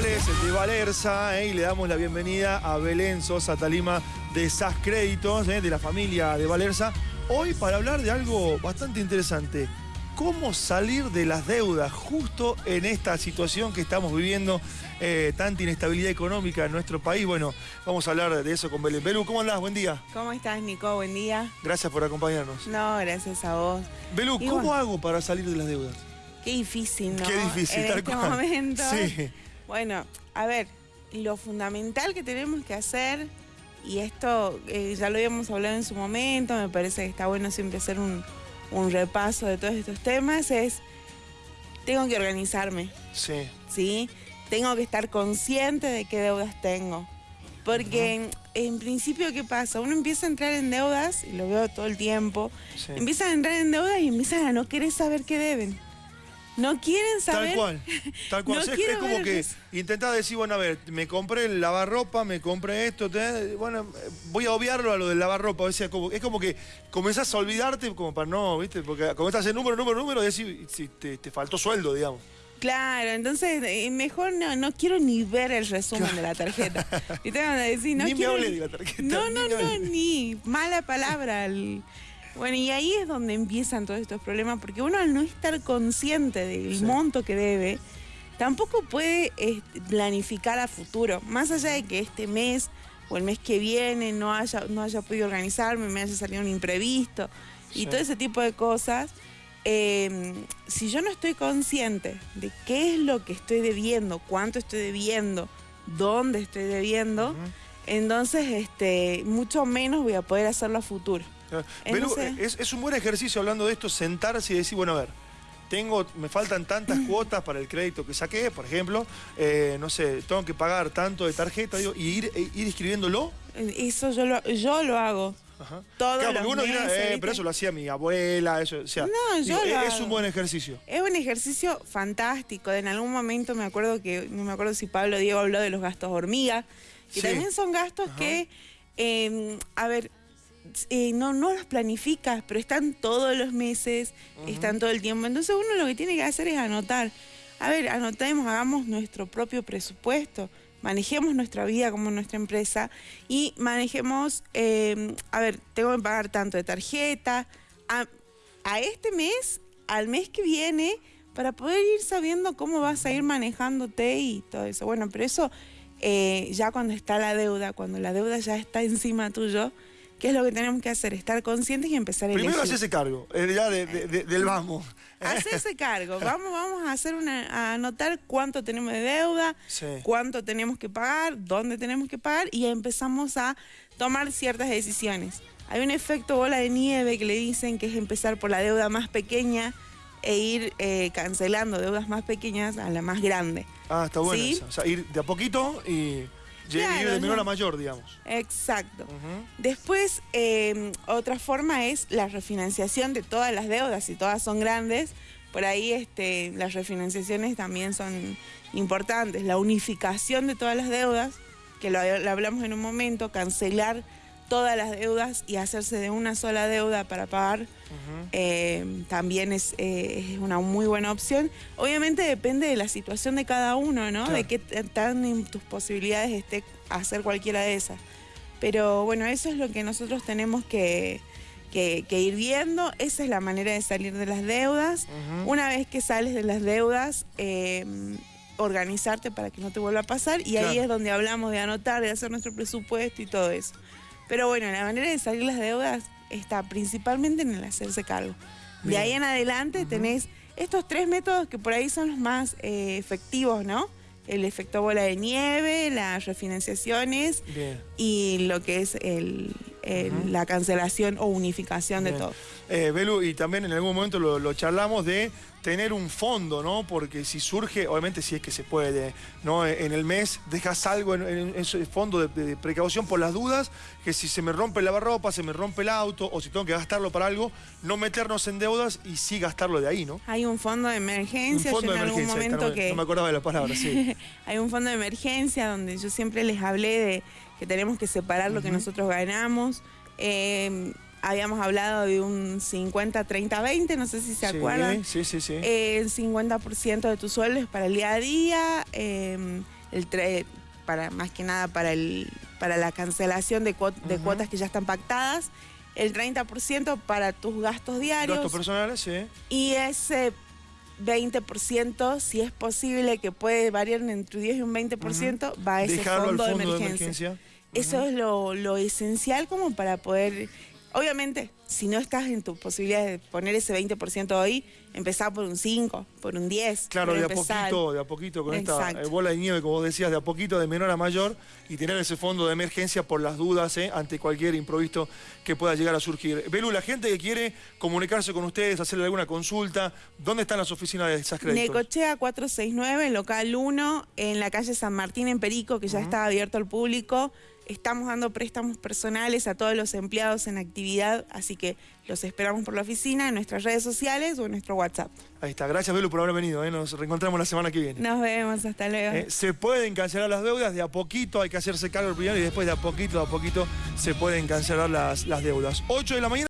miércoles de Valerza eh, y le damos la bienvenida a Belén Sosa Talima de SAS Créditos, eh, de la familia de Valerza. Hoy para hablar de algo bastante interesante. ¿Cómo salir de las deudas justo en esta situación que estamos viviendo, eh, tanta inestabilidad económica en nuestro país? Bueno, vamos a hablar de eso con Belén. Belú, ¿cómo andás? Buen día. ¿Cómo estás, Nico? Buen día. Gracias por acompañarnos. No, gracias a vos. Belú, ¿cómo bueno. hago para salir de las deudas? Qué difícil, ¿no? Qué difícil, en tal este cual. momento. Sí. Bueno, a ver, lo fundamental que tenemos que hacer, y esto eh, ya lo habíamos hablado en su momento, me parece que está bueno siempre hacer un, un repaso de todos estos temas, es, tengo que organizarme, Sí. ¿sí? Tengo que estar consciente de qué deudas tengo. Porque en, en principio, ¿qué pasa? Uno empieza a entrar en deudas, y lo veo todo el tiempo, sí. empiezan a entrar en deudas y empiezan a no querer saber qué deben. No quieren saber. Tal cual, tal cual. No O sea, es, es como que intentás decir, bueno, a ver, me compré el lavarropa, me compré esto, bueno, voy a obviarlo a lo del lavarropa. O sea, como, es como que comenzás a olvidarte como para no, ¿viste? Porque comenzás el número, número, número y decís, si te, te faltó sueldo, digamos. Claro, entonces eh, mejor no, no quiero ni ver el resumen de la tarjeta. Y te van a decir, no Ni me hable de la tarjeta, No, no, no, ni mala palabra. el- Bueno, y ahí es donde empiezan todos estos problemas, porque uno al no estar consciente del Sí. monto que debe, tampoco puede planificar a futuro. Más allá de que este mes o el mes que viene no haya, no haya podido organizarme, me haya salido un imprevisto y todo ese tipo de cosas. eh, si yo no estoy consciente de qué es lo que estoy debiendo, cuánto estoy debiendo, dónde estoy debiendo, entonces este, mucho menos voy a poder hacerlo a futuro. Entonces- Belú, es, es un buen ejercicio hablando de esto, sentarse y decir, bueno, a ver, tengo, me faltan tantas cuotas para el crédito que saqué, por ejemplo, eh, no sé, tengo que pagar tanto de tarjeta, digo, y ir, e- ir escribiéndolo. Eso yo lo, yo lo hago. Ajá. Todos Claro, porque uno dirá, eh, pero eso lo hacía mi abuela, eso, o sea, No, yo digo, lo es, hago. un buen ejercicio. Es un ejercicio fantástico. En algún momento me acuerdo que, no me acuerdo si Pablo Diego habló de los gastos hormiga, que Sí. también son gastos Ajá. que, eh, a ver, eh, no, no los planificas, pero están todos los meses, están todo el tiempo. Entonces uno lo que tiene que hacer es anotar. A ver, anotemos, hagamos nuestro propio presupuesto, manejemos nuestra vida como nuestra empresa y manejemos, eh, a ver, tengo que pagar tanto de tarjeta, a, a este mes, al mes que viene, para poder ir sabiendo cómo vas a ir manejándote y todo eso. Bueno, pero eso eh, ya cuando está la deuda, cuando la deuda ya está encima tuyo, ¿qué es lo que tenemos que hacer? Estar conscientes y empezar a Primero elegir. hacerse cargo, eh, ya de- de- de- del vamos. Hacerse cargo. Vamos, vamos a hacer una, a anotar cuánto tenemos de deuda, Sí. cuánto tenemos que pagar, dónde tenemos que pagar y empezamos a tomar ciertas decisiones. Hay un efecto bola de nieve que le dicen que es empezar por la deuda más pequeña e ir eh, cancelando deudas más pequeñas a la más grande. Ah, está bueno. O sea, ir de a poquito y Claro, de menor a mayor, digamos. Exacto. Después, eh, otra forma es la refinanciación de todas las deudas, si todas son grandes. Por ahí este, las refinanciaciones también son importantes. La unificación de todas las deudas, que lo, lo hablamos en un momento, cancelar todas las deudas y hacerse de una sola deuda para pagar, eh, también es, eh, es una muy buena opción. Obviamente depende de la situación de cada uno, ¿no? Claro. De qué tan en tus posibilidades esté hacer cualquiera de esas. Pero bueno, eso es lo que nosotros tenemos que, que- que ir viendo. Esa es la manera de salir de las deudas. Una vez que sales de las deudas, eh, organizarte para que no te vuelva a pasar. Y ahí es donde hablamos de anotar, de hacer nuestro presupuesto y todo eso. Pero bueno, la manera de salir las deudas está principalmente en el hacerse cargo. De ahí en adelante tenés estos tres métodos que por ahí son los más eh, efectivos, ¿no? El efecto bola de nieve, las refinanciaciones Bien. y lo que es el, la cancelación o unificación de todo. Eh, Belu, y también en algún momento lo, lo charlamos de tener un fondo, ¿no? Porque si surge, obviamente si es que se puede, ¿no? En el mes dejas algo en, en ese fondo de, de precaución por las dudas, que si se me rompe el lavarropa, se me rompe el auto, o si tengo que gastarlo para algo, no meternos en deudas y sí gastarlo de ahí, ¿no? Hay un fondo de Un emergencia, fondo yo en algún emergencia. momento no, me- que... no me acordaba de la palabra, sí. Hay un fondo de emergencia donde yo siempre les hablé de que tenemos que separar lo que nosotros ganamos. Eh, habíamos hablado de un 50, 30, 20, no sé si se Sí, acuerdan. Sí, sí, sí. Eh, el 50% de tu sueldo es para el día a día, eh, el para más que nada para el para la cancelación de, cuot- de Ujú. cuotas que ya están pactadas, el 30% para tus gastos diarios Gastos personales, sí. y ese 20%, si es posible, que puede variar entre un 10 y un 20%, va a ese fondo, al fondo de de emergencia. emergencia. Eso es lo, lo esencial como para poder... Obviamente, si no estás en tu posibilidad de poner ese 20% hoy, empezar por un 5, por un 10. Claro, de a poquito, de a poquito, con esta Exacto. eh, bola de nieve, como vos decías, de a poquito, de menor a mayor, y tener ese fondo de emergencia por las dudas, eh, ante cualquier improviso que pueda llegar a surgir. Belu, la gente que quiere comunicarse con ustedes, hacerle alguna consulta, ¿dónde están las oficinas de esas créditos? Necochea 469, local 1, en la calle San Martín en Perico, que ya está abierto al público. Estamos dando préstamos personales a todos los empleados en actividad, así que los esperamos por la oficina, en nuestras redes sociales o en nuestro WhatsApp. Ahí está, gracias Belu por haber venido, eh, nos reencontramos la semana que viene. Nos vemos, hasta luego. Eh, se pueden cancelar las deudas, de a poquito hay que hacerse cargo primero y después de a poquito, de a poquito se pueden cancelar las, las deudas. 8 de la mañana.